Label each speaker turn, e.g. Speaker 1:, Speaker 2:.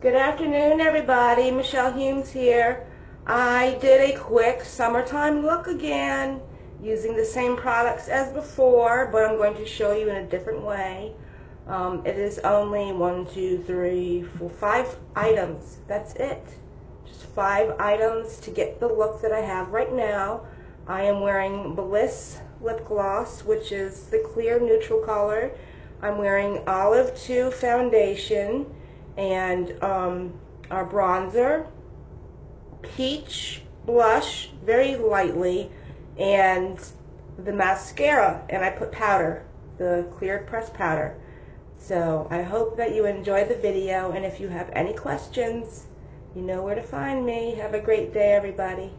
Speaker 1: Good afternoon, everybody. Michelle Humes here. I did a quick summertime look again using the same products as before, but I'm going to show you in a different way. Um, it is only one, two, three, four, five items. That's it. Just five items to get the look that I have right now. I am wearing Bliss lip gloss, which is the clear neutral color. I'm wearing Olive 2 foundation and um, our bronzer, peach blush, very lightly, and the mascara, and I put powder, the clear pressed powder. So I hope that you enjoy the video, and if you have any questions, you know where to find me. Have a great day, everybody.